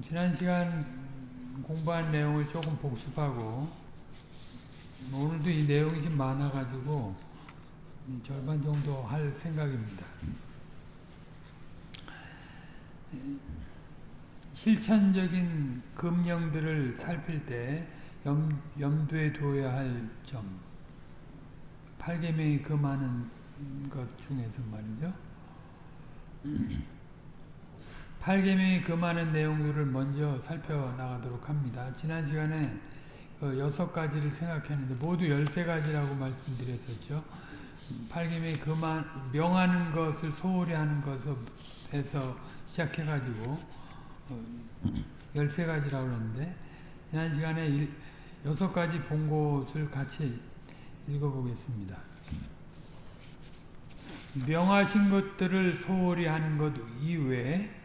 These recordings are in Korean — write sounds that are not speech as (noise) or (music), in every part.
지난 시간 공부한 내용을 조금 복습하고 오늘도 이 내용이 좀 많아가지고 절반 정도 할 생각입니다. 실천적인 금령들을 살필 때 염, 염두에 두어야 할 점. 8계명이 금하는 것 중에서 말이죠. 8계명이 금하는 내용들을 먼저 살펴나가도록 합니다. 지난 시간에 그 여섯 가지를 생각했는데 모두 열세 가지라고 말씀드렸었죠. 8계명이 금한, 명하는 것을 소홀히 하는 것에서 시작해가지고 어, 열세 가지라고 그러는데 지난 시간에 일, 여섯 가지 본 곳을 같이 읽어보겠습니다. 명하신 것들을 소홀히 하는 것 이외에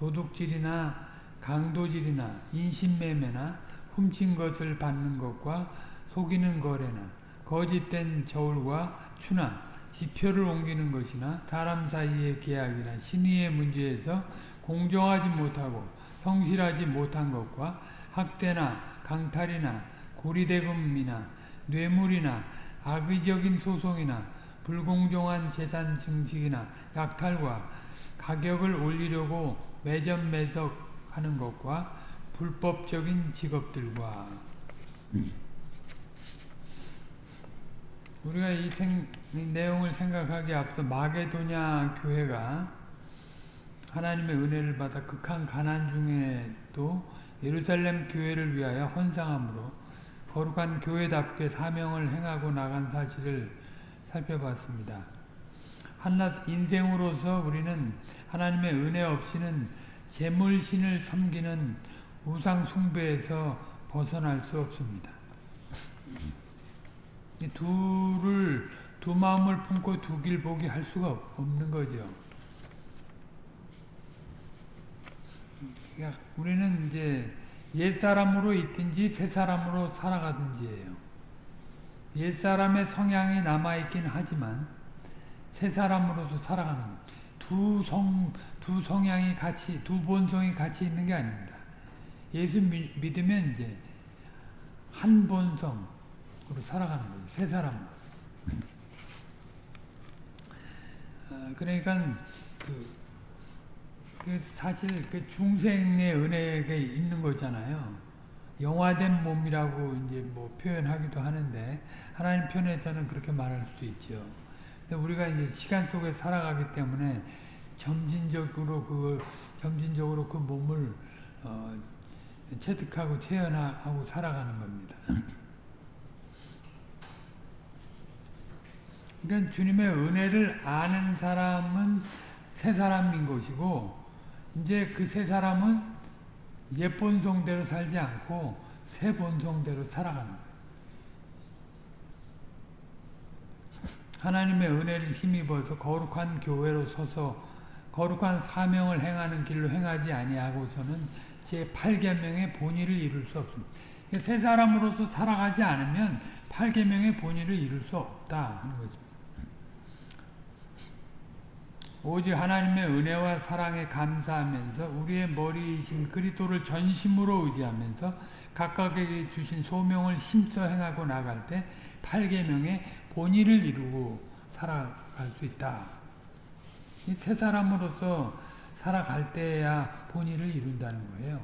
도둑질이나 강도질이나 인신매매나 훔친 것을 받는 것과 속이는 거래나 거짓된 저울과 추나 지표를 옮기는 것이나 사람 사이의 계약이나 신의의 문제에서 공정하지 못하고 성실하지 못한 것과 학대나 강탈이나 고리대금이나 뇌물이나 악의적인 소송이나 불공정한 재산 증식이나 약탈과 가격을 올리려고 매점 매석하는 것과 불법적인 직업들과 우리가 이, 생, 이 내용을 생각하기 앞서 마게도냐 교회가 하나님의 은혜를 받아 극한 가난 중에도 예루살렘 교회를 위하여 헌상함으로 거룩한 교회답게 사명을 행하고 나간 사실을 살펴봤습니다. 한낱 인생으로서 우리는 하나님의 은혜 없이는 재물신을 섬기는 우상 숭배에서 벗어날 수 없습니다. 둘을 두 마음을 품고 두 길 보기 할 수가 없는 거죠. 우리는 이제 옛 사람으로 있든지 새 사람으로 살아가든지예요. 옛 사람의 성향이 남아 있긴 하지만 새 사람으로서 살아가는 두 성, 두 성향이 같이, 두 본성이 같이 있는 게 아닙니다. 예수 믿으면 이제 한 본성으로 살아가는 거예요. 새 사람으로. 아, 그러니까 그, 그 사실 그 중생의 은혜가 있는 거잖아요. 영화된 몸이라고 이제 뭐 표현하기도 하는데 하나님 편에서는 그렇게 말할 수 있죠. 근데 우리가 이제 시간 속에 살아가기 때문에 점진적으로 그 점진적으로 그 몸을 어, 체득하고 체현하고 살아가는 겁니다. (clears throat) 그러니까 주님의 은혜를 아는 사람은 새 사람인 것이고 이제 그새 사람은 옛 본성대로 살지 않고 새 본성대로 살아가는. 하나님의 은혜를 힘입어서 거룩한 교회로 서서 거룩한 사명을 행하는 길로 행하지 아니하고서는 제 8계명의 본의를 이룰 수 없습니다. 새 사람으로서 살아가지 않으면 8계명의 본의를 이룰 수 없다 하는 것입니다. 오직 하나님의 은혜와 사랑에 감사하면서 우리의 머리이신 그리스도를 전심으로 의지하면서 각각에게 주신 소명을 힘써 행하고 나갈 때 8계명의 본의를 이루고 살아갈 수 있다. 새 사람으로서 살아갈 때야 본의를 이룬다는 거예요.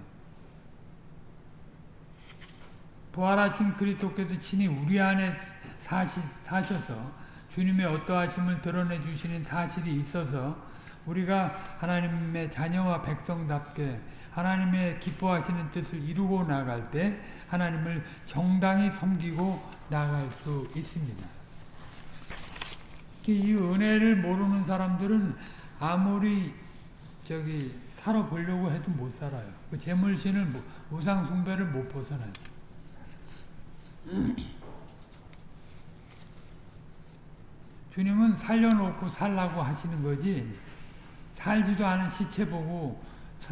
부활하신 그리스도께서 친히 우리 안에 사시, 사셔서 주님의 어떠하심을 드러내 주시는 사실이 있어서 우리가 하나님의 자녀와 백성답게 하나님의 기뻐하시는 뜻을 이루고 나갈 때 하나님을 정당히 섬기고 나갈 수 있습니다. 이 은혜를 모르는 사람들은 아무리 저기 살아보려고 해도 못 살아요. 그 재물신을 우상 숭배를 못 벗어나요. 주님은 살려놓고 살라고 하시는 거지 살지도 않은 시체 보고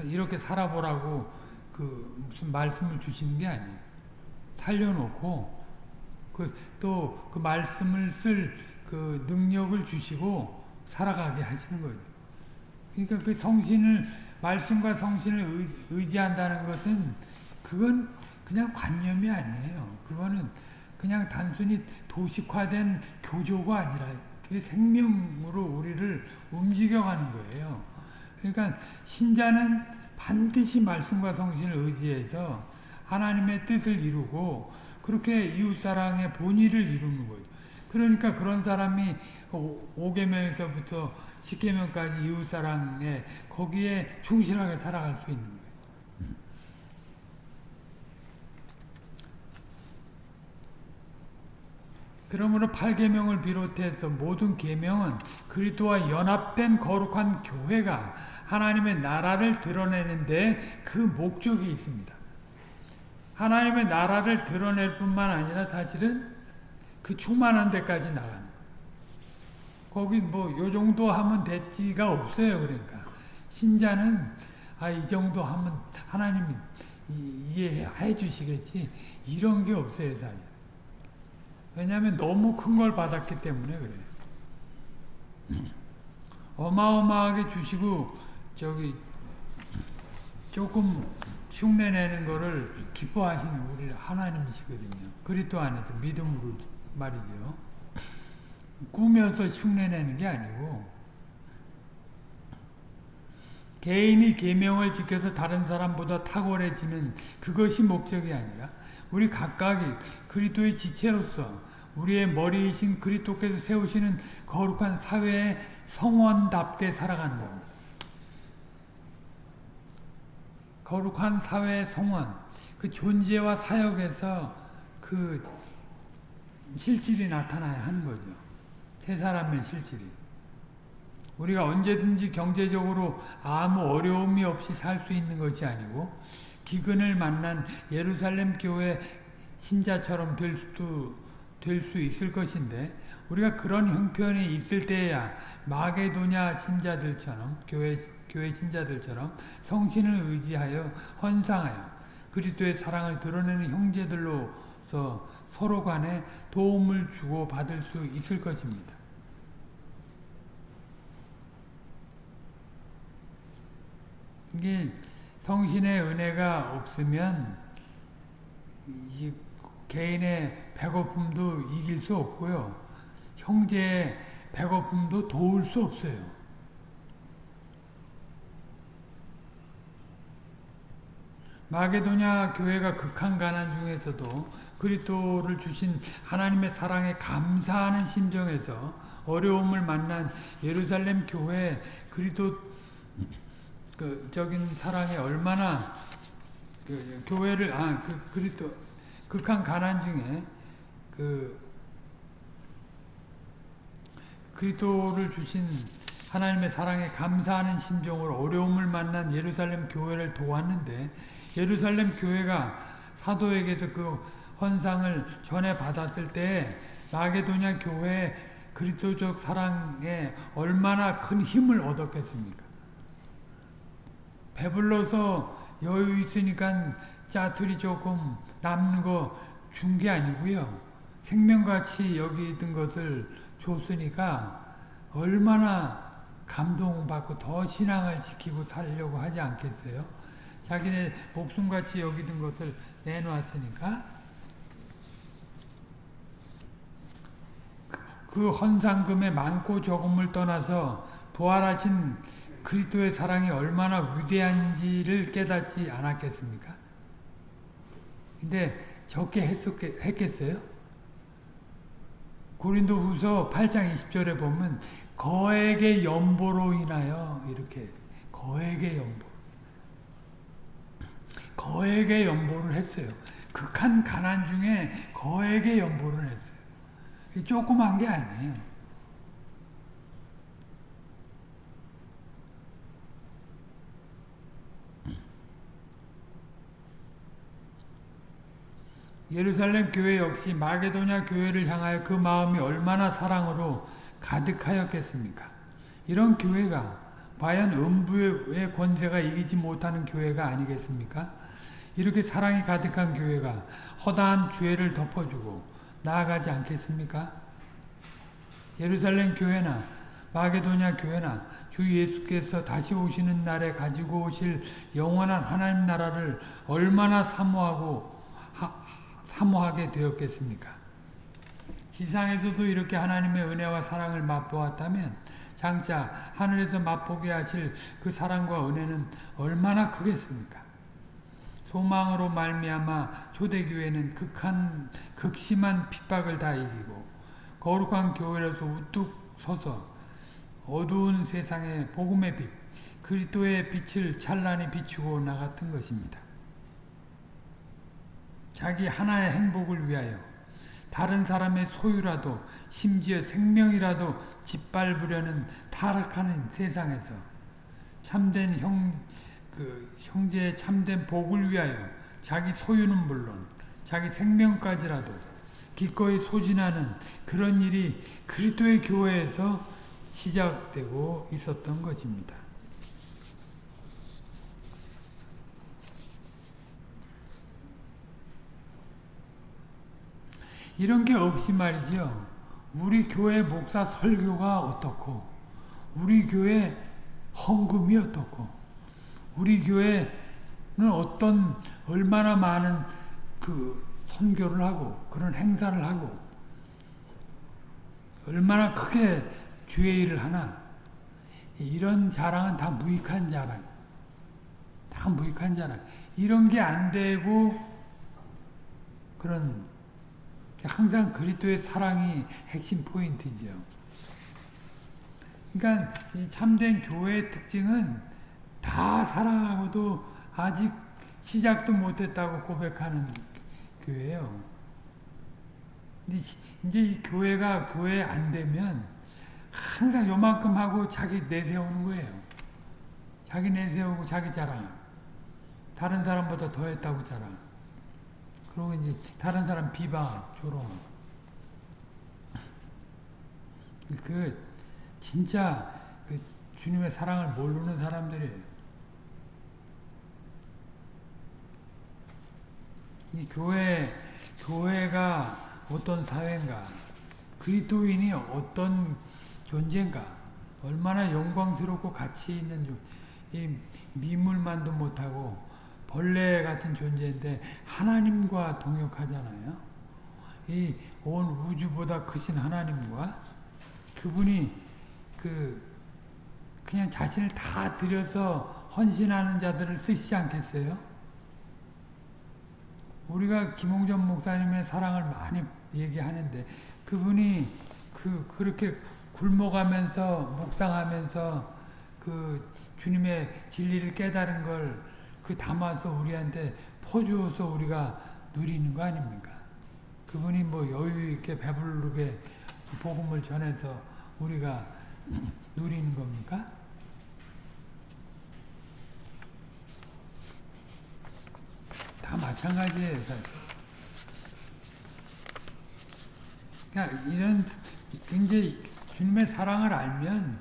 이렇게 살아보라고 그 무슨 말씀을 주시는 게 아니에요. 살려놓고 그또그 말씀을 쓸 그 능력을 주시고 살아가게 하시는 거죠. 그러니까 그 성신을 말씀과 성신을 의, 의지한다는 것은 그건 그냥 관념이 아니에요. 그거는 그냥 단순히 도식화된 교조가 아니라 그게 생명으로 우리를 움직여가는 거예요. 그러니까 신자는 반드시 말씀과 성신을 의지해서 하나님의 뜻을 이루고 그렇게 이웃사랑의 본의를 이루는 거죠. 그러니까 그런 사람이 5계명에서부터 10계명까지 이웃사랑에 거기에 충실하게 살아갈 수 있는 거예요. 그러므로 8계명을 비롯해서 모든 계명은 그리스도와 연합된 거룩한 교회가 하나님의 나라를 드러내는데 그 목적이 있습니다. 하나님의 나라를 드러낼 뿐만 아니라 사실은 그 충만한 데까지 나가는 거기 뭐 요 정도 하면 됐지가 없어요. 그러니까 신자는 아 이 정도 하면 하나님이 이해해 주시겠지 이런 게 없어요. 사실. 왜냐하면 너무 큰 걸 받았기 때문에 그래요. 어마어마하게 주시고 저기 조금 흉내내는 거를 기뻐하시는 우리 하나님이시거든요. 그리스도 안에서 믿음으로 말이죠. 꾸며서 흉내내는 게 아니고 개인이 계명을 지켜서 다른 사람보다 탁월해지는 그것이 목적이 아니라 우리 각각이 그리스도의 지체로서 우리의 머리이신 그리스도께서 세우시는 거룩한 사회의 성원답게 살아가는 겁니다. 거룩한 사회의 성원, 그 존재와 사역에서 그 실질이 나타나야 하는 거죠. 세 사람의 실질이. 우리가 언제든지 경제적으로 아무 어려움이 없이 살 수 있는 것이 아니고 기근을 만난 예루살렘 교회 신자처럼 될 수도 될 수 있을 것인데 우리가 그런 형편이 있을 때야 마게도냐 신자들처럼 교회 교회 신자들처럼 성신을 의지하여 헌상하여 그리스도의 사랑을 드러내는 형제들로서 서로 간에 도움을 주고 받을 수 있을 것입니다. 이게 성신의 은혜가 없으면 개인의 배고픔도 이길 수 없고요. 형제의 배고픔도 도울 수 없어요. 마게도냐 교회가 극한 가난 중에서도 그리스도를 주신 하나님의 사랑에 감사하는 심정에서 어려움을 만난 예루살렘 교회 그리스도 그 적인 사랑에 얼마나 그 교회를 아 그 그리스도 극한 가난 중에 그 그리스도를 주신 하나님의 사랑에 감사하는 심정으로 어려움을 만난 예루살렘 교회를 도왔는데 예루살렘 교회가 사도에게서 그 헌상을 전해 받았을 때 마게도냐 교회 그리스도적 사랑에 얼마나 큰 힘을 얻었겠습니까? 배불러서 여유 있으니까 짜투리 조금 남는 거 준 게 아니고요. 생명같이 여기던 것을 줬으니까 얼마나 감동받고 더 신앙을 지키고 살려고 하지 않겠어요? 자기네 목숨같이 여기던 것을 내놓았으니까 그 헌상금의 많고 적음을 떠나서 부활하신 그리스도의 사랑이 얼마나 위대한지를 깨닫지 않았겠습니까? 근데 적게 했었겠, 했겠어요? 고린도 후서 8장 20절에 보면 거액의 연보로 인하여 이렇게 거액의 연보 거액의 연보를 했어요. 극한 가난 중에 거액의 연보를 했어요. 조그만 게 아니에요. 예루살렘 교회 역시 마게도냐 교회를 향하여 그 마음이 얼마나 사랑으로 가득하였겠습니까? 이런 교회가 과연 음부의 권세가 이기지 못하는 교회가 아니겠습니까? 이렇게 사랑이 가득한 교회가 허다한 죄를 덮어주고 나아가지 않겠습니까? 예루살렘 교회나 마게도냐 교회나 주 예수께서 다시 오시는 날에 가지고 오실 영원한 하나님 나라를 얼마나 사모하고 하, 사모하게 되었겠습니까? 지상에서도 이렇게 하나님의 은혜와 사랑을 맛보았다면 장차 하늘에서 맛보게 하실 그 사랑과 은혜는 얼마나 크겠습니까? 소망으로 말미암아 초대교회는 극한 극심한 핍박을 다 이기고 거룩한 교회로서 우뚝 서서 어두운 세상에 복음의 빛, 그리스도의 빛을 찬란히 비추고 나갔던 것입니다. 자기 하나의 행복을 위하여 다른 사람의 소유라도 심지어 생명이라도 짓밟으려는 타락하는 세상에서 참된 형, 그 형제의 참된 복을 위하여 자기 소유는 물론 자기 생명까지라도 기꺼이 소진하는 그런 일이 그리스도의 교회에서 시작되고 있었던 것입니다. 이런 게 없이 말이죠. 우리 교회 목사 설교가 어떻고 우리 교회 헌금이 어떻고 우리 교회는 어떤 얼마나 많은 그 선교를 하고 그런 행사를 하고 얼마나 크게 주의 일을 하나 이런 자랑은 다 무익한 자랑 다 무익한 자랑 이런 게 안 되고 그런 항상 그리스도의 사랑이 핵심 포인트죠. 그러니까 참된 교회의 특징은 다 사랑하고도 아직 시작도 못했다고 고백하는 교회예요. 이제 이 교회가 교회 안 되면 항상 요만큼 하고 자기 내세우는 거예요. 자기 내세우고 자기 자랑. 다른 사람보다 더 했다고 자랑. 그리고 이제 다른 사람 비방, 조롱. 그 진짜 그 주님의 사랑을 모르는 사람들이에요. 이 교회 교회가 어떤 사회인가, 그리스도인이 어떤 존재인가, 얼마나 영광스럽고 가치 있는 이 미물만도 못하고 벌레 같은 존재인데 하나님과 동역하잖아요. 이 온 우주보다 크신 하나님과 그분이 그 그냥 자신을 다 들여서 헌신하는 자들을 쓰시지 않겠어요? 우리가 김홍전 목사님의 사랑을 많이 얘기하는데 그분이 그 그렇게 굶어가면서 묵상하면서 그 주님의 진리를 깨달은 걸 그 담아서 우리한테 퍼주어서 우리가 누리는 거 아닙니까? 그분이 뭐 여유 있게 배부르게 복음을 전해서 우리가 누리는 겁니까? 다 마찬가지예요, 사실. 그러니까 이런 굉장히 주님의 사랑을 알면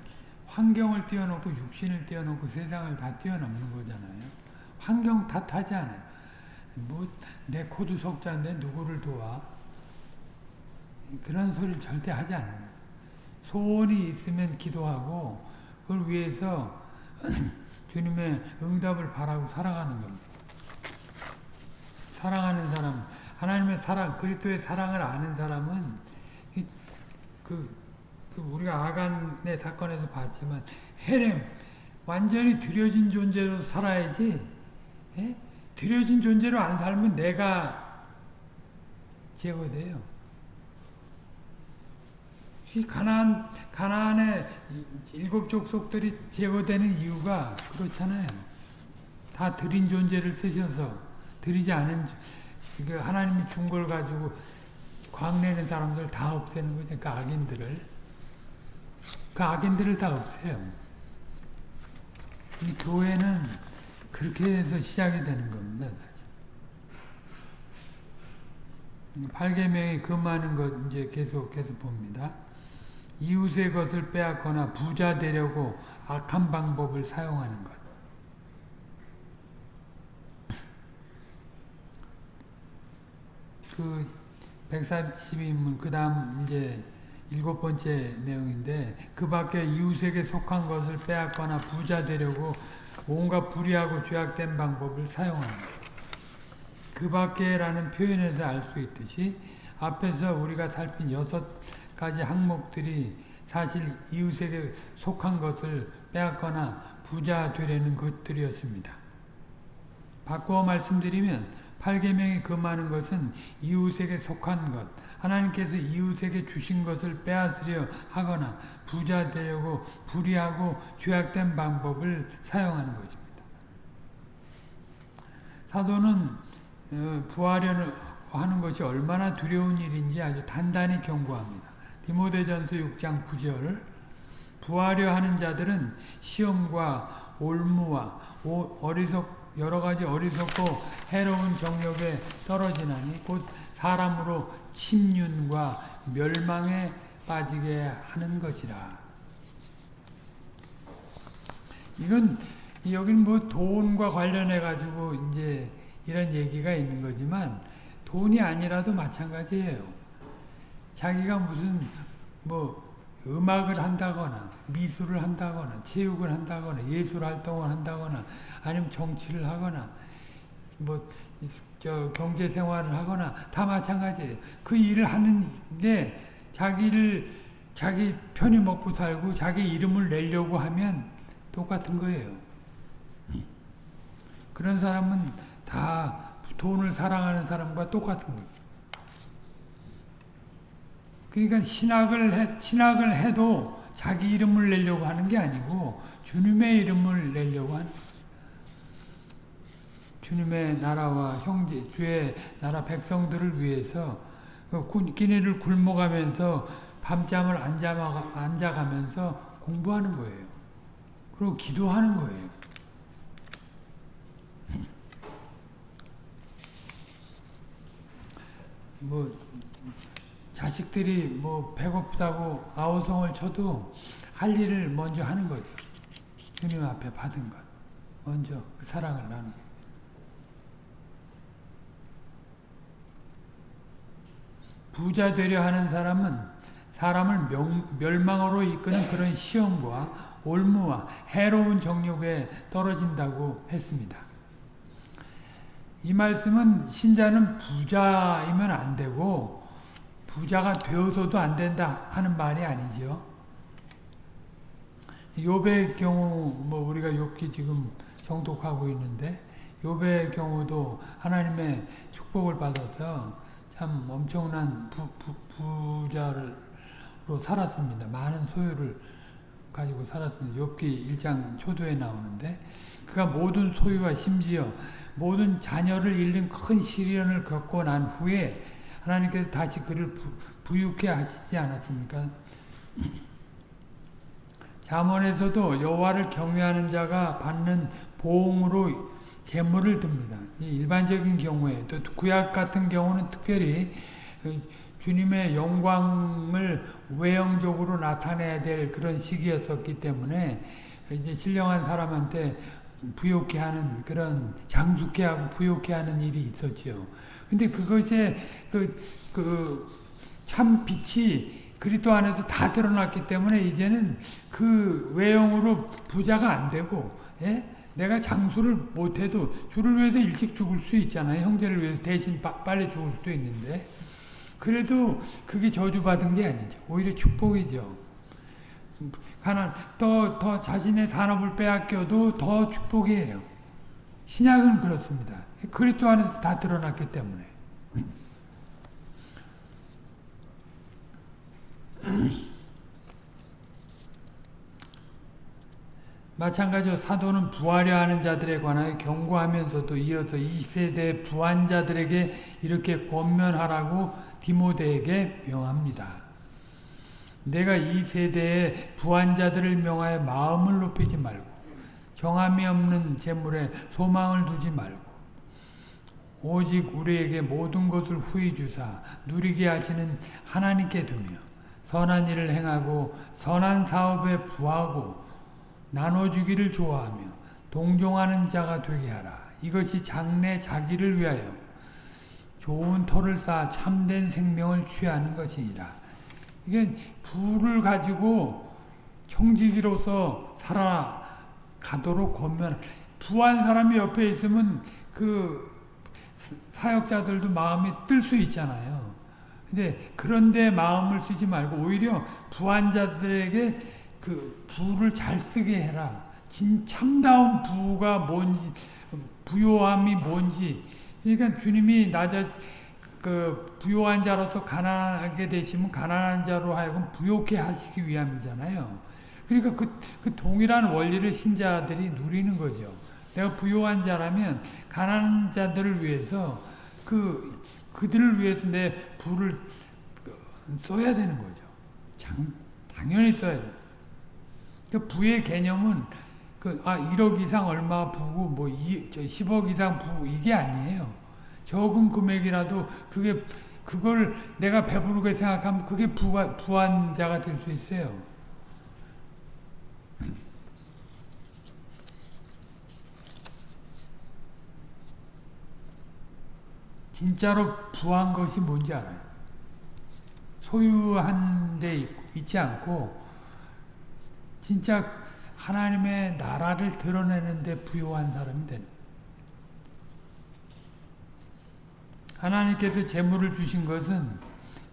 환경을 뛰어넘고 육신을 뛰어넘고 세상을 다 뛰어넘는 거잖아요. 환경 탓하지 않아요. 뭐 내 코도 속자인데 누구를 도와? 그런 소리를 절대 하지 않아요. 소원이 있으면 기도하고 그걸 위해서 (clears throat) 주님의 응답을 바라고 살아가는 겁니다. 사랑하는 사람, 하나님의 사랑, 그리스도의 사랑을 아는 사람은 그, 그 우리가 아간의 사건에서 봤지만 헤렘 완전히 들여진 존재로 살아야지 예? 들여진 존재로 안 살면 내가 제거돼요. 이 가나안 가나안의 일곱 족속들이 제거되는 이유가 그렇잖아요. 다 들인 존재를 쓰셔서 드리지 않은 그 하나님이 준 걸 가지고 광내는 사람들 다 없애는 거죠. 그 악인들을 그 악인들을 다 없애요. 이 교회는 그렇게 해서 시작이 되는 겁니다. 8계명이 금하는 것 이제 계속해서 봅니다. 이웃의 것을 빼앗거나 부자 되려고 악한 방법을 사용하는 것. 그 142문 그 다음 이제 일곱 번째 내용인데 그 밖에 이웃에게 속한 것을 빼앗거나 부자 되려고 온갖 불의하고 죄악된 방법을 사용합니다. 그 밖에라는 표현에서 알 수 있듯이 앞에서 우리가 살핀 여섯 가지 항목들이 사실 이웃에게 속한 것을 빼앗거나 부자 되려는 것들이었습니다. 바꾸어 말씀드리면 8계명이 금하는 것은 이웃에게 속한 것, 하나님께서 이웃에게 주신 것을 빼앗으려 하거나 부자 되려고 불의하고 죄악된 방법을 사용하는 것입니다. 사도는 어, 부하려는 하는 것이 얼마나 두려운 일인지 아주 단단히 경고합니다. 디모데전서 6장 9절 부하려 하는 자들은 시험과 올무와 어리석 여러 가지 어리석고 해로운 정욕에 떨어지나니 곧 사람으로 침륜과 멸망에 빠지게 하는 것이라. 이건 여기는 뭐 돈과 관련해 가지고 이제 이런 얘기가 있는 거지만 돈이 아니라도 마찬가지예요. 자기가 무슨 뭐 음악을 한다거나 미술을 한다거나 체육을 한다거나 예술 활동을 한다거나 아니면 정치를 하거나 뭐 저 경제 생활을 하거나 다 마찬가지예요. 그 일을 하는 게 자기를 자기 편히 먹고 살고 자기 이름을 내려고 하면 똑같은 거예요. 그런 사람은 다 돈을 사랑하는 사람과 똑같은 거예요. 그러니까 신학을 해, 신학을 해도 자기 이름을 내려고 하는 게 아니고 주님의 이름을 내려고 하는 주님의 나라와 형제, 주의 나라 백성들을 위해서 그 끼니를 굶어가면서 밤잠을 안, 자가, 안 자가면서 공부하는 거예요. 그리고 기도하는 거예요. 뭐 자식들이 뭐 배고프다고 아우성을 쳐도 할 일을 먼저 하는 거죠. 주님 앞에 받은 것. 먼저 그 사랑을 나누는 부자 되려 하는 사람은 사람을 명, 멸망으로 이끄는 그런 시험과 올무와 해로운 정욕에 떨어진다고 했습니다. 이 말씀은 신자는 부자이면 안 되고 부자가 되어서도 안 된다 하는 말이 아니죠. 욥의 경우 뭐 우리가 욥기 지금 정독하고 있는데 욥의 경우도 하나님의 축복을 받아서 참 엄청난 부, 부, 부 자로 살았습니다. 많은 소유를 가지고 살았습니다. 욥기 1장 초도에 나오는데 그가 모든 소유와 심지어 모든 자녀를 잃는 큰 시련을 겪고 난 후에 하나님께서 다시 그를 부, 유케 하시지 않았습니까? 잠언에서도 여호와를 경외하는 자가 받는 보응으로 재물을 듭니다. 일반적인 경우에 또 구약 같은 경우는 특별히 그 주님의 영광을 외형적으로 나타내야 될 그런 시기였었기 때문에 이제 신령한 사람한테 부욕해 하는 그런 장숙해 하고 부욕해 하는 일이 있었지요. 근데 그것에 그, 그, 참 빛이 그리스도 안에서 다 드러났기 때문에 이제는 그 외형으로 부자가 안 되고, 예? 내가 장수를 못해도 주를 위해서 일찍 죽을 수 있잖아요. 형제를 위해서 대신 빠, 빨리 죽을 수도 있는데. 그래도 그게 저주받은 게 아니죠. 오히려 축복이죠. 가난, 더, 더 자신의 산업을 빼앗겨도 더 축복이에요. 신약은 그렇습니다. 그리스도 안에서 다 드러났기 때문에. (clears throat) 마찬가지로 사도는 부하려 하는 자들에 관하여 경고하면서도 이어서 이 세대 부한자들에게 이렇게 권면하라고 디모데에게 명합니다. 내가 이 세대의 부한자들을 명하여 마음을 높이지 말고 정함이 없는 재물에 소망을 두지 말고 오직 우리에게 모든 것을 후히 주사 누리게 하시는 하나님께 두며 선한 일을 행하고 선한 사업에 부하고 나눠주기를 좋아하며 동종하는 자가 되게 하라. 이것이 장래 자기를 위하여 좋은 터를 쌓아 참된 생명을 취하는 것이니라. 이게 부를 가지고 청지기로서 살아가도록 권면 부한 사람이 옆에 있으면 그 사역자들도 마음이 뜰 수 있잖아요. 근데 그런데 마음을 쓰지 말고 오히려 부한 자들에게 그 부를 잘 쓰게 해라. 진 참다운 부가 뭔지 부요함이 뭔지 그러니까 주님이 낮아 그 부요한 자로서 가난하게 되시면 가난한 자로 하여금 부요케 하시기 위함이잖아요. 그러니까 그, 그 동일한 원리를 신자들이 누리는 거죠. 내가 부요한 자라면 가난한 자들을 위해서 그 그들을 위해서 내 부를 써야 되는 거죠. 장, 당연히 써야 돼. 그 부의 개념은 그, 아, 1억 이상 얼마 부고, 뭐, 2, 10억 이상 부고, 이게 아니에요. 적은 금액이라도, 그게, 그걸 내가 배부르게 생각하면 그게 부가, 부한 자가 될 수 있어요. 진짜로 부한 것이 뭔지 알아요. 소유한 데 있지 않고, 진짜 하나님의 나라를 드러내는데 부요한 사람이 되는 하나님께서 재물을 주신 것은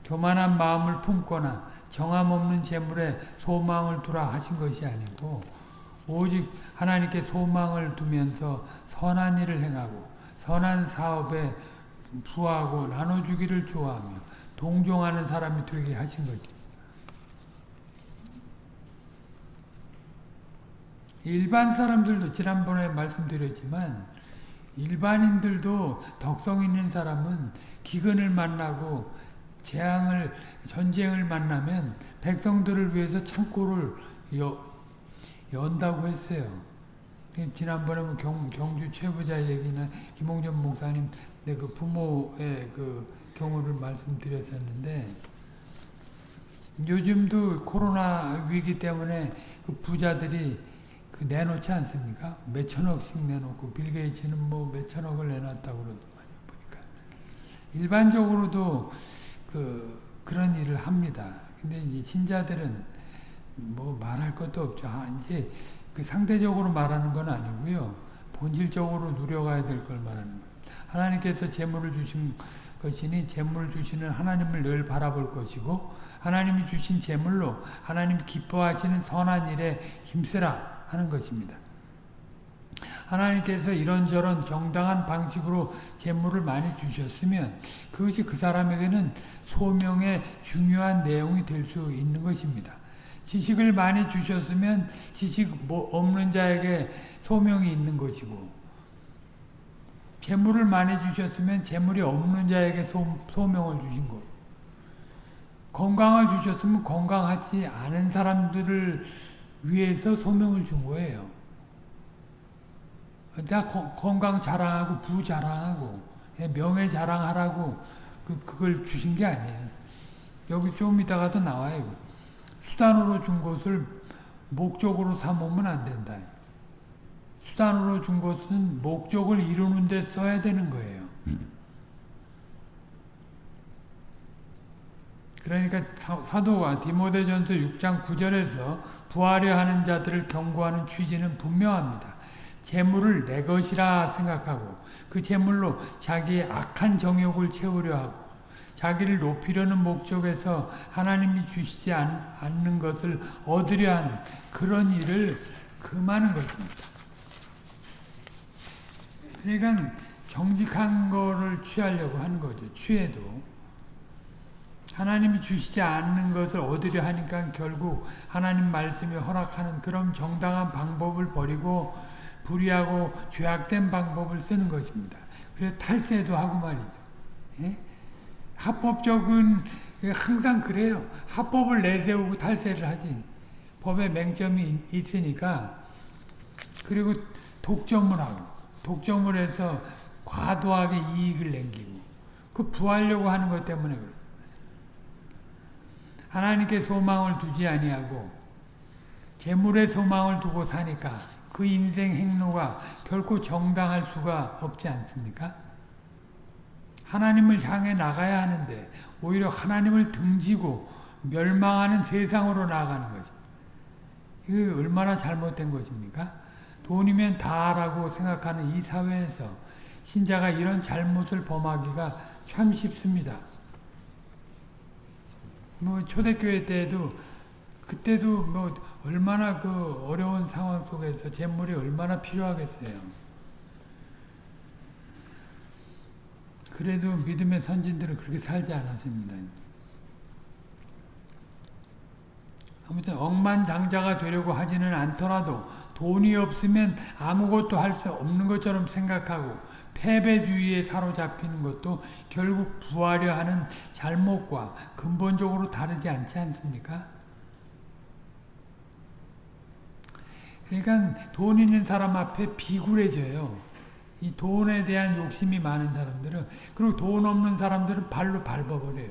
교만한 마음을 품거나 정함 없는 재물에 소망을 두라 하신 것이 아니고 오직 하나님께 소망을 두면서 선한 일을 행하고 선한 사업에 부하고 나눠주기를 좋아하며 동종하는 사람이 되게 하신 것입니다. 일반 사람들도 지난번에 말씀드렸지만 일반인들도 덕성 있는 사람은 기근을 만나고 재앙을 전쟁을 만나면 백성들을 위해서 창고를 여, 연다고 했어요. 지난번에 뭐 경, 경주 최부자 얘기나 김홍전 목사님 그 부모의 그 경우를 말씀드렸었는데 요즘도 코로나 위기 때문에 그 부자들이 그 내놓지 않습니까? 몇 천억씩 내놓고 빌 게이츠는 뭐 몇 천억을 내놨다고 그러더만요. 보니까 일반적으로도 그 그런 일을 합니다. 근데 이제 신자들은 뭐 말할 것도 없죠. 아, 이제 그 상대적으로 말하는 건 아니고요. 본질적으로 누려가야 될 걸 말하는 거예요. 하나님께서 재물을 주신 것이니 재물을 주시는 하나님을 늘 바라볼 것이고 하나님이 주신 재물로 하나님 기뻐하시는 선한 일에 힘쓰라. 하는 것입니다. 하나님께서 이런저런 정당한 방식으로 재물을 많이 주셨으면 그것이 그 사람에게는 소명의 중요한 내용이 될 수 있는 것입니다. 지식을 많이 주셨으면 지식 뭐 없는 자에게 소명이 있는 것이고 재물을 많이 주셨으면 재물이 없는 자에게 소, 소명을 주신 것 건강을 주셨으면 건강하지 않은 사람들을 위해서 소명을 준 거예요. 다 건강 자랑하고 부 자랑하고 예, 명예 자랑하라고 그, 그걸 주신 게 아니에요. 여기 좀 이따가도 나와요. 수단으로 준 것을 목적으로 삼으면 안 된다. 수단으로 준 것은 목적을 이루는 데 써야 되는 거예요. 그러니까 사도가 디모데전서 6장 9절에서 부하려 하는 자들을 경고하는 취지는 분명합니다. 재물을 내 것이라 생각하고 그 재물로 자기의 악한 정욕을 채우려 하고 자기를 높이려는 목적에서 하나님이 주시지 않 는 것을 얻으려 하는 그런 일을 금하는 것입니다. 그러니까 정직한 거를 취하려고 하는 거죠. 취해도. 하나님이 주시지 않는 것을 얻으려 하니까 결국 하나님 말씀이 허락하는 그런 정당한 방법을 버리고 불의하고 죄악된 방법을 쓰는 것입니다. 그래서 탈세도 하고 말이죠. 예? 합법적은 항상 그래요. 합법을 내세우고 탈세를 하지. 법에 맹점이 있으니까 그리고 독점을 하고 독점을 해서 과도하게 이익을 남기고 그 부하려고 하는 것 때문에 그래요. 하나님께 소망을 두지 아니하고 재물에 소망을 두고 사니까 그 인생 행로가 결코 정당할 수가 없지 않습니까? 하나님을 향해 나가야 하는데 오히려 하나님을 등지고 멸망하는 세상으로 나아가는 것입니다. 이게 얼마나 잘못된 것입니까? 돈이면 다라고 생각하는 이 사회에서 신자가 이런 잘못을 범하기가 참 쉽습니다. 뭐 초대교회 때에도 그때도 뭐 얼마나 그 어려운 상황 속에서 재물이 얼마나 필요하겠어요. 그래도 믿음의 선진들은 그렇게 살지 않았습니다. 아무튼 억만장자가 되려고 하지는 않더라도 돈이 없으면 아무것도 할 수 없는 것처럼 생각하고 패배주의에 사로잡히는 것도 결국 부하려 하는 잘못과 근본적으로 다르지 않지 않습니까? 그러니까 돈 있는 사람 앞에 비굴해져요. 이 돈에 대한 욕심이 많은 사람들은 그리고 돈 없는 사람들은 발로 밟아버려요.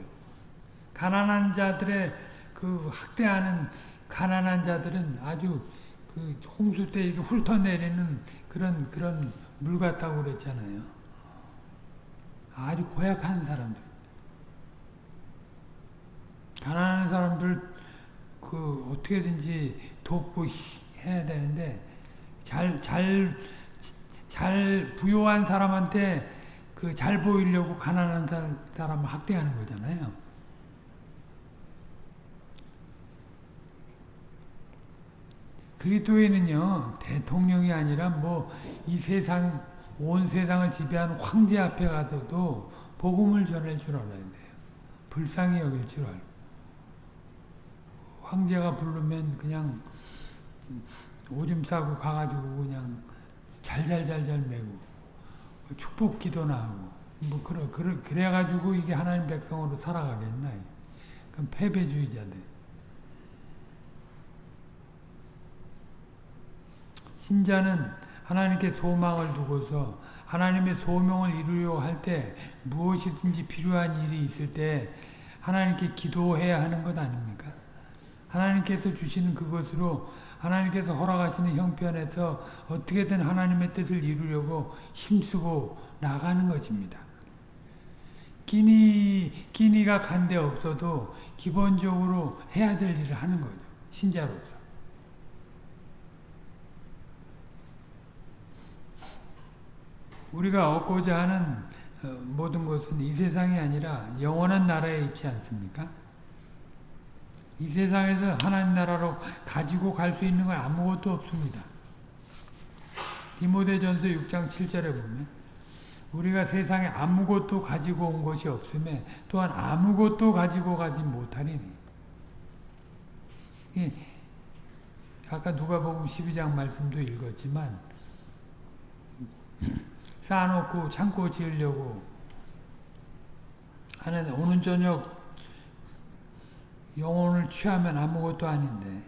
가난한 자들의 그 학대하는 가난한 자들은 아주 그 홍수 때 이렇게 훑어내리는 그런 그런 물 같다고 그랬잖아요. 아주 고약한 사람들. 가난한 사람들 그 어떻게든지 돕고 해야 되는데 잘잘 잘 부유한 사람한테 그 잘 보이려고 가난한 사람을 학대하는 거잖아요. 그리스도인은요 대통령이 아니라 뭐 이 세상 온 세상을 지배한 황제 앞에 가서도 복음을 전할 줄 알아야 돼요. 불쌍히 여길 줄 알고 황제가 부르면 그냥 오줌 싸고 가가지고 그냥 잘잘잘잘 매고 축복 기도나 하고 뭐 그래 그래 그래 가지고 이게 하나님 백성으로 살아가겠나? 그럼 패배주의자들. 신자는 하나님께 소망을 두고서 하나님의 소명을 이루려고 할때 무엇이든지 필요한 일이 있을 때 하나님께 기도해야 하는 것 아닙니까? 하나님께서 주시는 그것으로 하나님께서 허락하시는 형편에서 어떻게든 하나님의 뜻을 이루려고 힘쓰고 나가는 것입니다. 끼니, 끼니가 간데 없어도 기본적으로 해야 될 일을 하는 거죠. 신자로서. 우리가 얻고자 하는 모든 것은 이 세상이 아니라 영원한 나라에 있지 않습니까? 이 세상에서 하나님 나라로 가지고 갈 수 있는 건 아무것도 없습니다. 디모데전서 6장 7절에 보면 우리가 세상에 아무것도 가지고 온 것이 없음에 또한 아무것도 가지고 가지 못하리니 아까 누가복음 12장 말씀도 읽었지만 (clears throat) 쌓아놓고 창고 지으려고 하는 오는 저녁 영혼을 취하면 아무것도 아닌데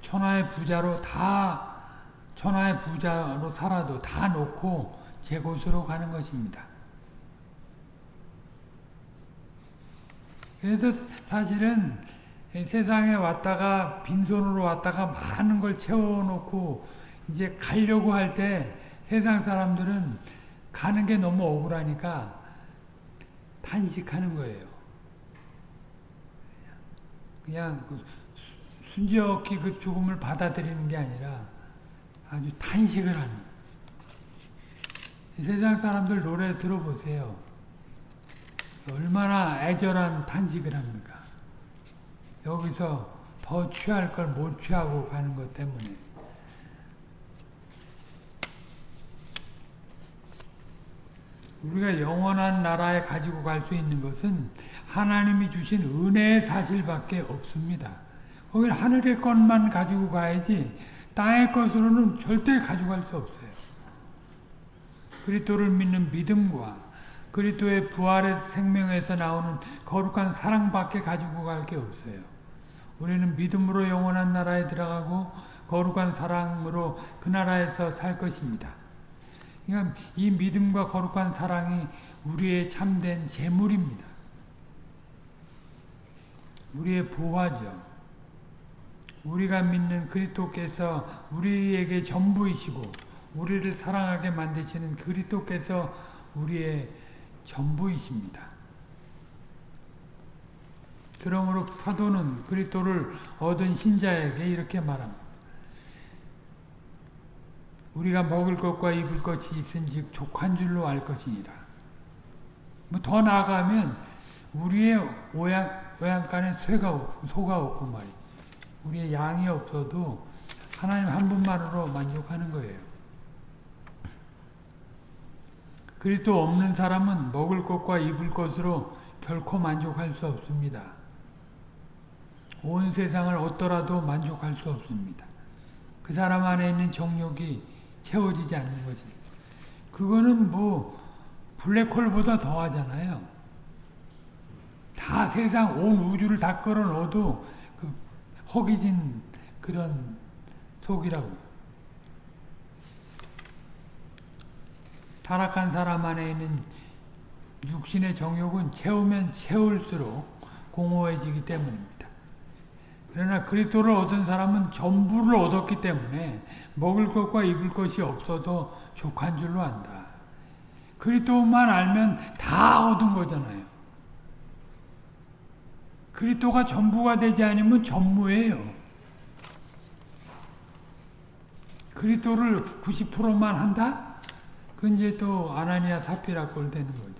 천하의 부자로 다 천하의 부자로 살아도 다 놓고 제 곳으로 가는 것입니다. 그래서 사실은 세상에 왔다가 빈손으로 왔다가 많은 걸 채워놓고 이제 가려고 할 때 세상 사람들은 가는 게 너무 억울하니까 탄식하는 거예요. 그냥 그 순지없게 그 죽음을 받아들이는 게 아니라 아주 탄식을 하는 세상 사람들 노래 들어보세요. 얼마나 애절한 탄식을 합니까? 여기서 더 취할 걸 못 취하고 가는 것 때문에 우리가 영원한 나라에 가지고 갈 수 있는 것은 하나님이 주신 은혜의 사실밖에 없습니다. 거기 하늘의 것만 가지고 가야지 땅의 것으로는 절대 가져갈 수 없어요. 그리스도를 믿는 믿음과 그리스도의 부활의 생명에서 나오는 거룩한 사랑밖에 가지고 갈 게 없어요. 우리는 믿음으로 영원한 나라에 들어가고 거룩한 사랑으로 그 나라에서 살 것입니다. 그러니까 이 믿음과 거룩한 사랑이 우리의 참된 재물입니다. 우리의 보화죠. 우리가 믿는 그리스도께서 우리에게 전부이시고 우리를 사랑하게 만드시는 그리스도께서 우리의 전부이십니다. 그러므로 사도는 그리스도를 얻은 신자에게 이렇게 말합니다. 우리가 먹을 것과 입을 것이 있은즉 족한 줄로 알 것이니라. 뭐 더 나아가면 우리의 오양, 오양간에 쇠가 없고, 소가 없고 말이 우리의 양이 없어도 하나님 한 분만으로 만족하는 거예요. 그리스도 없는 사람은 먹을 것과 입을 것으로 결코 만족할 수 없습니다. 온 세상을 얻더라도 만족할 수 없습니다. 그 사람 안에 있는 정욕이 채워지지 않는 거지. 그거는 뭐 블랙홀보다 더 하잖아요. 다 세상 온 우주를 다 끌어 넣어도 그 허기진 그런 속이라고. 타락한 사람 안에 있는 육신의 정욕은 채우면 채울수록 공허해지기 때문입니다. 그러나 그리스도를 얻은 사람은 전부를 얻었기 때문에 먹을 것과 입을 것이 없어도 족한 줄로 안다. 그리스도만 알면 다 얻은 거잖아요. 그리스도가 전부가 되지 않으면 전무예요. 그리스도를 90%만 한다? 그 이제 또 아나니아 사피라 꼴 되는 거죠.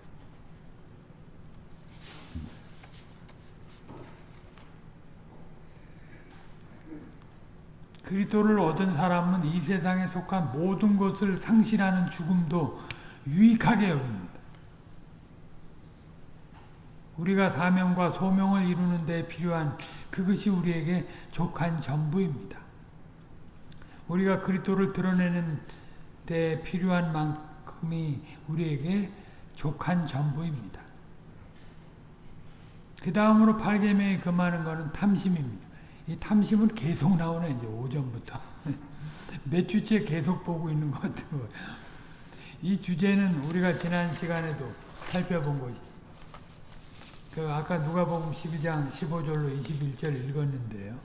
그리스도를 얻은 사람은 이 세상에 속한 모든 것을 상실하는 죽음도 유익하게 여깁니다. 우리가 사명과 소명을 이루는 데 필요한 그것이 우리에게 족한 전부입니다. 우리가 그리스도를 드러내는 데 필요한 만큼이 우리에게 족한 전부입니다. 그 다음으로 팔개명이 금하는 것은 탐심입니다. 이 탐심은 계속 나오네 이제 오전부터 (laughs) 몇 주째 계속 보고 있는 것 같아요. 이 주제는 우리가 지난 시간에도 살펴본 것이 그 아까 누가복음 12장 15절로 21절 읽었는데요.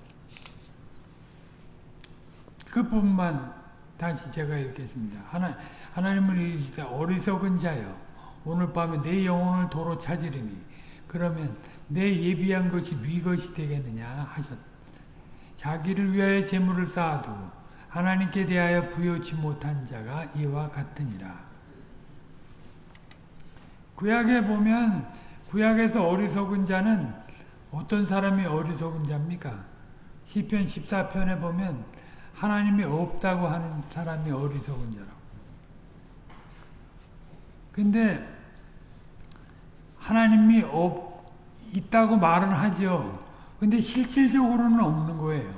그 부분만 다시 제가 읽겠습니다. 하나, 하나님을 이르시되 어리석은 자여 오늘 밤에 내 영혼을 도로 찾으리니 그러면 내 예비한 것이 네 것이 되겠느냐 하셨다. 자기를 위하여 재물을 쌓아두고 하나님께 대하여 부여치 못한 자가 이와 같으니라. 구약에 보면 구약에서 어리석은 자는 어떤 사람이 어리석은 자입니까? 시편 14편에 보면 하나님이 없다고 하는 사람이 어리석은 자라고. 근데 하나님이 없, 있다고 말은 하죠. 근데 실질적으로는 없는 거예요.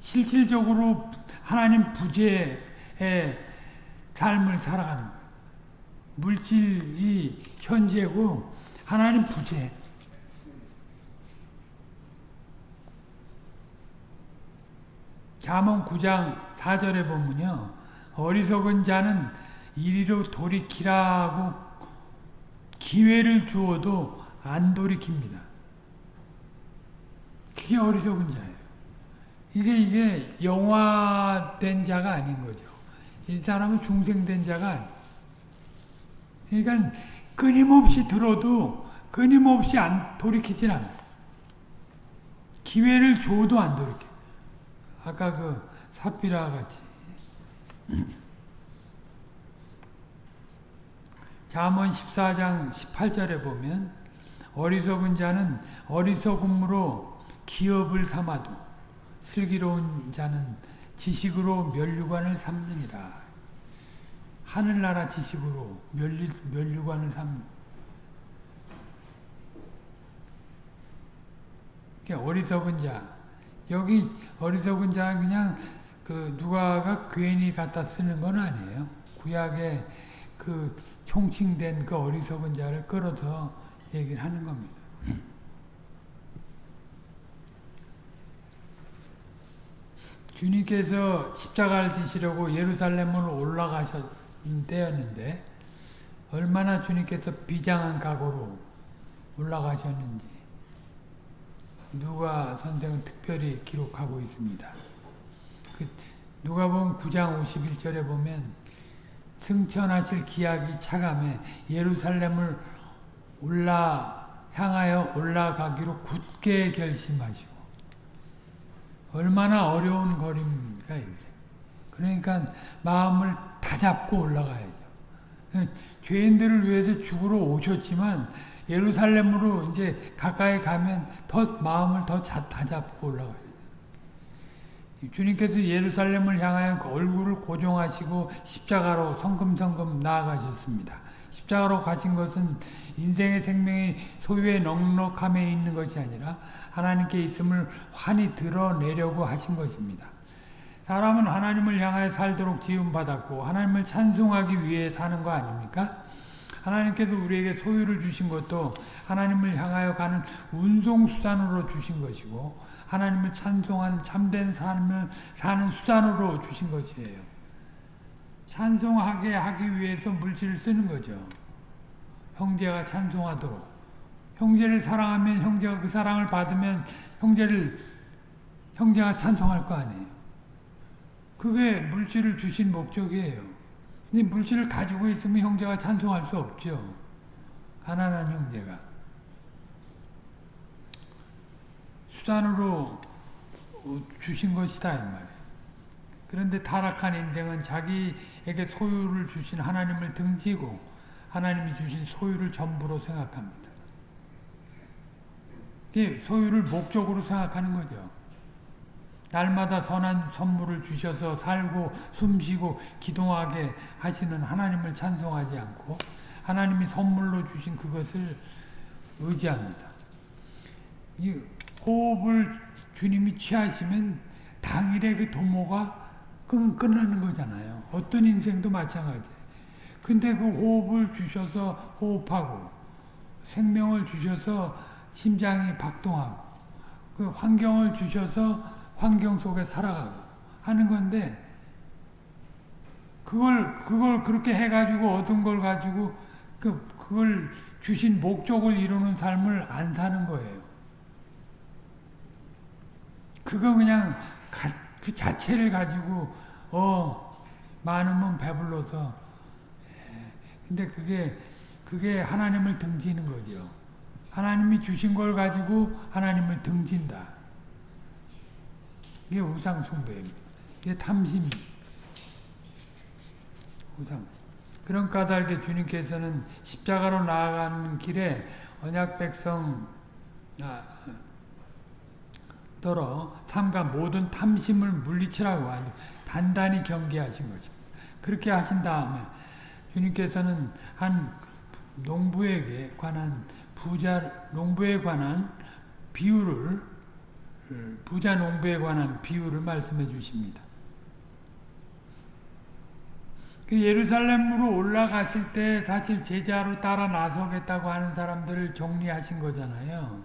실질적으로 하나님 부재의 삶을 살아가는. 물질이 현재고 하나님 부재. 잠언 9장 4절에 보면요. 어리석은 자는 이리로 돌이키라고 기회를 주어도 안 돌이킵니다. 그게 어리석은 자예요. 이게 이게 영화된 자가 아닌 거죠. 이 사람은 중생된 자가. 그러니까 끊임없이 들어도 끊임없이 안 돌이키질 않아요. 기회를 줘도 안 돌이켜. 아까 그 사피라 같이. (clears throat) 잠언 14장 18절에 보면 어리석은 자는 어리석음으로 기업을 삼아도 슬기로운 자는 지식으로 멸류관을 삼느니라. 하늘나라 지식으로 멸리, 멸류관을 삼. 어리석은 자. 여기 어리석은 자 그냥 그 누가가 괜히 갖다 쓰는 건 아니에요. 구약에 그 총칭된 그 어리석은 자를 끌어서 얘기를 하는 겁니다. 주님께서 십자가를 지시려고 예루살렘으로 올라가셨 때였는데 얼마나 주님께서 비장한 각오로 올라가셨는지 누가 선생은 특별히 기록하고 있습니다. 그 누가 보면 9장 51절에 보면 승천하실 기약이 차감해 예루살렘을 올라 향하여 올라가기로 굳게 결심하시고 얼마나 어려운 거리입니까. 그러니까 마음을 다 잡고 올라가야죠. 죄인들을 위해서 죽으러 오셨지만 예루살렘으로 이제 가까이 가면 더 마음을 더 다 잡고 올라가요. 주님께서 예루살렘을 향하여 그 얼굴을 고정하시고 십자가로 성금성금 나아가셨습니다. 십자가로 가신 것은 인생의 생명이 소유의 넉넉함에 있는 것이 아니라 하나님께 있음을 환히 드러내려고 하신 것입니다. 사람은 하나님을 향하여 살도록 지음받았고 하나님을 찬송하기 위해 사는 거 아닙니까? 하나님께서 우리에게 소유를 주신 것도 하나님을 향하여 가는 운송수단으로 주신 것이고 하나님을 찬송하는 참된 삶을 사는 수단으로 주신 것이에요. 찬송하게 하기 위해서 물질을 쓰는 거죠. 형제가 찬송하도록. 형제를 사랑하면 형제가 그 사랑을 받으면 형제를 형제가 찬송할 거 아니에요. 그게 물질을 주신 목적이에요. 근데 물질을 가지고 있으면 형제가 찬송할 수 없죠. 가난한 형제가. 수단으로 주신 것이다 이 말이에요. 그런데 타락한 인생은 자기에게 소유를 주신 하나님을 등지고 하나님이 주신 소유를 전부로 생각합니다. 소유를 목적으로 생각하는 거죠. 날마다 선한 선물을 주셔서 살고 숨쉬고 기도하게 하시는 하나님을 찬송하지 않고 하나님이 선물로 주신 그것을 의지합니다. 이 호흡을 주님이 취하시면 당일의 그 도모가 끝나는 거잖아요. 어떤 인생도 마찬가지. 근데 그 호흡을 주셔서 호흡하고 생명을 주셔서 심장이 박동하고 그 환경을 주셔서 환경 속에 살아가고 하는 건데 그걸 그걸 그렇게 해가지고 얻은 걸 가지고 그 그걸 주신 목적을 이루는 삶을 안 사는 거예요. 그거 그냥 가, 그 자체를 가지고 어 많으면 배불러서 예, 근데 그게 그게 하나님을 등지는 거죠. 하나님이 주신 걸 가지고 하나님을 등진다. 이게 우상 숭배입니다. 이게 탐심. 우상. 그런 까닭에 주님께서는 십자가로 나아가는 길에 언약 백성 아, 더러 삼가 모든 탐심을 물리치라고 아주 단단히 경계하신 것입니다. 그렇게 하신 다음에 주님께서는 한 농부에게 관한 부자 농부에 관한 비유를 부자 농부에 관한 비유를 말씀해 주십니다. 그 예루살렘으로 올라가실 때 사실 제자로 따라 나서겠다고 하는 사람들을 정리하신 거잖아요.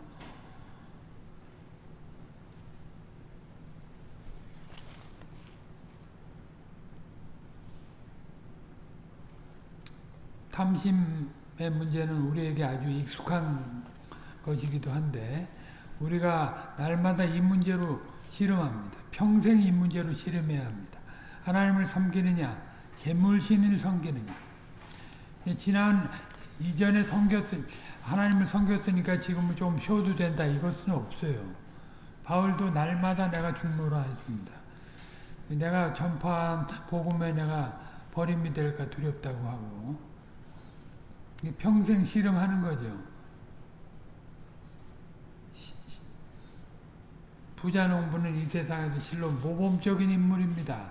탐심의 문제는 우리에게 아주 익숙한 것이기도 한데 우리가 날마다 이 문제로 실험합니다. 평생 이 문제로 실험해야 합니다. 하나님을 섬기느냐, 재물신을 섬기느냐. 예, 지난 이전에 섬겼으 하나님을 섬겼으니까 지금은 좀 쉬어도 된다 이것은 없어요. 바울도 날마다 내가 죽노라 했습니다. 내가 전파한 복음에 내가 버림이 될까 두렵다고 하고 평생 실험하는 거죠. 부자 농부는 이 세상에서 실로 모범적인 인물입니다.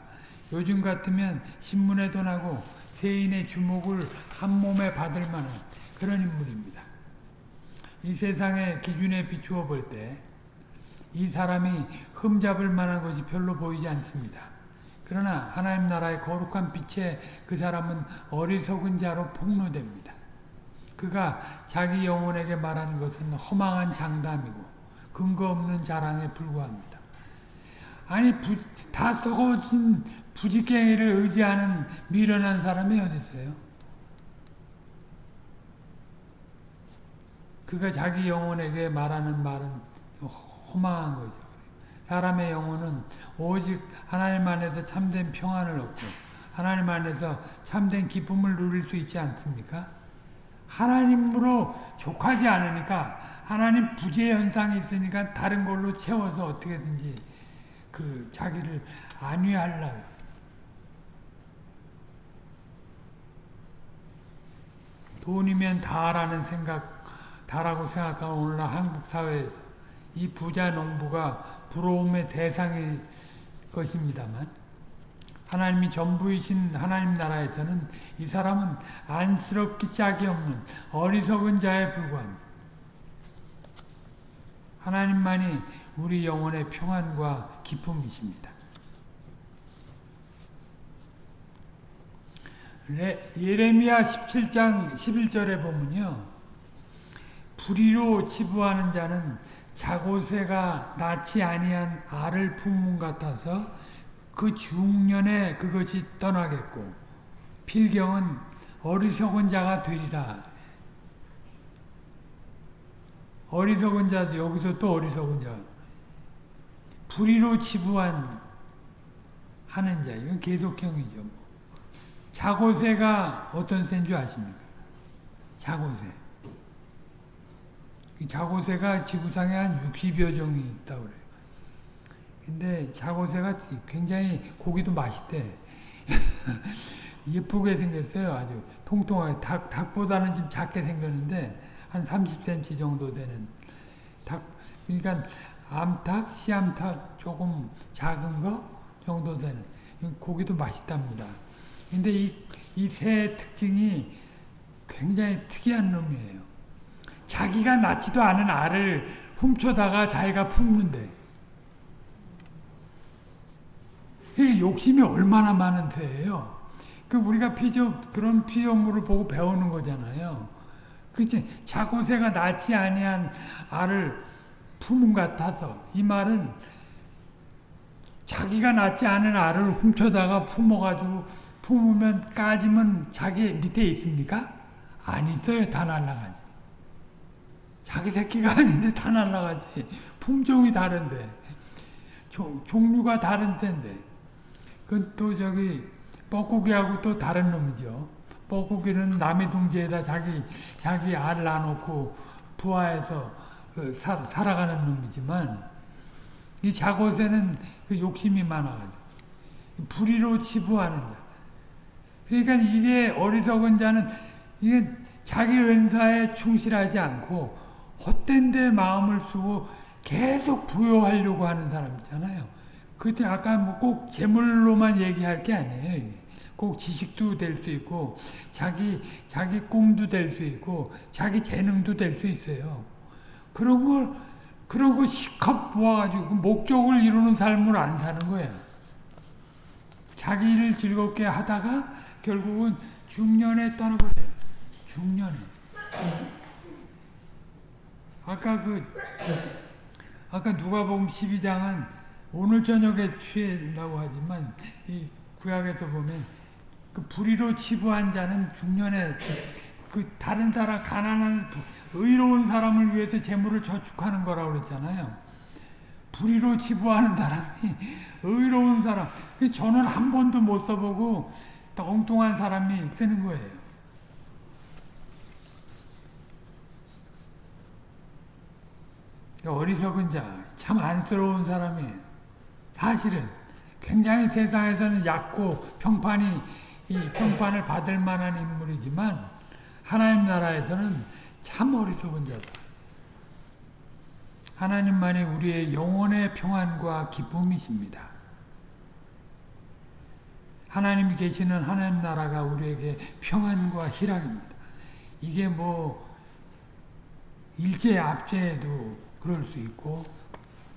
요즘 같으면 신문에도 나고 세인의 주목을 한 몸에 받을 만한 그런 인물입니다. 이 세상의 기준에 비추어 볼 때 이 사람이 흠잡을 만한 것이 별로 보이지 않습니다. 그러나 하나님 나라의 거룩한 빛에 그 사람은 어리석은 자로 폭로됩니다. 그가 자기 영혼에게 말하는 것은 허망한 장담이고 근거 없는 자랑에 불과합니다. 아니 부, 다 썩어진 부지깽이를 의지하는 미련한 사람이 어디 있어요? 그가 자기 영혼에게 말하는 말은 허망한 거죠. 사람의 영혼은 오직 하나님 안에서 참된 평안을 얻고 하나님 안에서 참된 기쁨을 누릴 수 있지 않습니까? 하나님으로 족하지 않으니까 하나님 부재 현상이 있으니까 다른 걸로 채워서 어떻게든지 그 자기를 안위하려고. 돈이면 다라는 생각, 다라고 생각하는 오늘날 한국 사회에서 이 부자 농부가 부러움의 대상일 것입니다만 하나님이 전부이신 하나님 나라에서는 이 사람은 안쓰럽기 짝이 없는 어리석은 자에 불과합니다. 하나님만이 우리 영혼의 평안과 기쁨이십니다. 예레미야 17장 11절에 보면요. 불의로 치부하는 자는 자고새가 낳지 아니한 알을 품은 같아서 그 중년에 그것이 떠나겠고 필경은 어리석은 자가 되리라. 어리석은 자도 여기서 또 어리석은 자. 불의로 치부한 하는 자. 이건 계속형이죠. 자고새가 어떤 새인 줄 아십니까? 자고새. 이 자고새가 지구상에 한 60여 종이 있다고 그래요. 근데 자고새가 굉장히 고기도 맛있대. (laughs) 예쁘게 생겼어요. 아주 통통하게. 닭, 닭보다는 좀 작게 생겼는데, 한 30cm 정도 되는 닭. 그러니까 암탉, 씨암탉 조금 작은 거 정도 되는. 고기도 맛있답니다. 근데 이, 이 새의 특징이 굉장히 특이한 놈이에요. 자기가 낳지도 않은 알을 훔쳐다가 자기가 품는데. 이게 욕심이 얼마나 많은 새예요. 그 우리가 피조, 그런 피조물을 보고 배우는 거잖아요. 그치? 자고새가 낳지 아니한 알을 품은 같아서. 이 말은 자기가 낳지 않은 알을 훔쳐다가 품어가지고 품으면 까지면 자기 밑에 있습니까? 안 있어요. 다 날라가지. 자기 새끼가 (laughs) 아닌데 다 날라가지. 품종이 다른데. 종, 종류가 다른 텐데. 그또 저기 뻐꾸기하고 또 다른 놈이죠. 뻐꾸기는 남의 둥지에다 자기 자기 알 낳아놓고 부화해서 그 사, 살아가는 놈이지만 이 자고새는 그 욕심이 많아가지고 불의로 치부하는 자. 그러니까 이게 어리석은 자는 이게 자기 은사에 충실하지 않고 헛된 데 마음을 쓰고 계속 부여하려고 하는 사람 있잖아요. 그때 아까 뭐 꼭 재물로만 얘기할 게 아니에요. 꼭 지식도 될 수 있고 자기 자기 꿈도 될 수 있고 자기 재능도 될 수 있어요. 그런 걸 그런 거 시컷 모아가지고 그 목적을 이루는 삶을 안 사는 거예요. 자기를 즐겁게 하다가 결국은 중년에 떠나버려요. 중년에. 아까 그 아까 누가복음 12장은 오늘 저녁에 취한다고 하지만 이 구약에서 보면 그 불의로 치부한 자는 중년에 그 다른 사람 가난한 의로운 사람을 위해서 재물을 저축하는 거라고 그랬잖아요. 불의로 치부하는 사람이 (laughs) 의로운 사람. 저는 한 번도 못 써보고 엉뚱한 사람이 쓰는 거예요. 어리석은 자, 참 안쓰러운 사람이에요. 사실은 굉장히 세상에서는 얕고 평판이 이 평판을 받을 만한 인물이지만 하나님 나라에서는 참 어리석은 자다. 하나님만이 우리의 영혼의 평안과 기쁨이십니다. 하나님이 계시는 하나님 나라가 우리에게 평안과 희락입니다. 이게 뭐 일제 압제에도 그럴 수 있고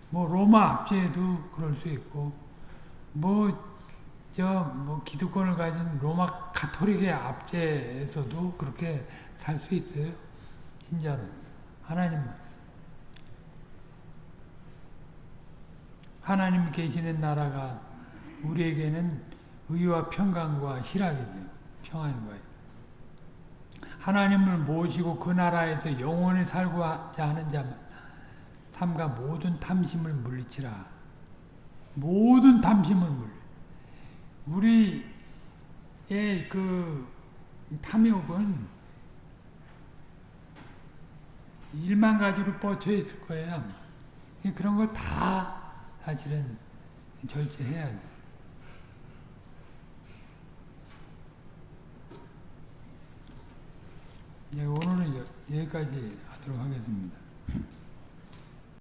뭐 로마 압제에도 그럴 수 있고 뭐저뭐 기득권을 가진 로마 가톨릭의 압제에서도 그렇게 살 수 있어요. 신자는 하나님 하나님 계시는 나라가 우리에게는 의와 평강과 희락이죠. 평안과 하나님을 모시고 그 나라에서 영원히 살고자 하는 자만 삼가 모든 탐심을 물리치라. 모든 탐심을 물리. 우리 그 탐욕은 일만 가지로 뻗쳐 있을 거예요. 그런 거다 사실은 절제해야 돼. 네, 오늘은 여- 여기까지 하도록 하겠습니다.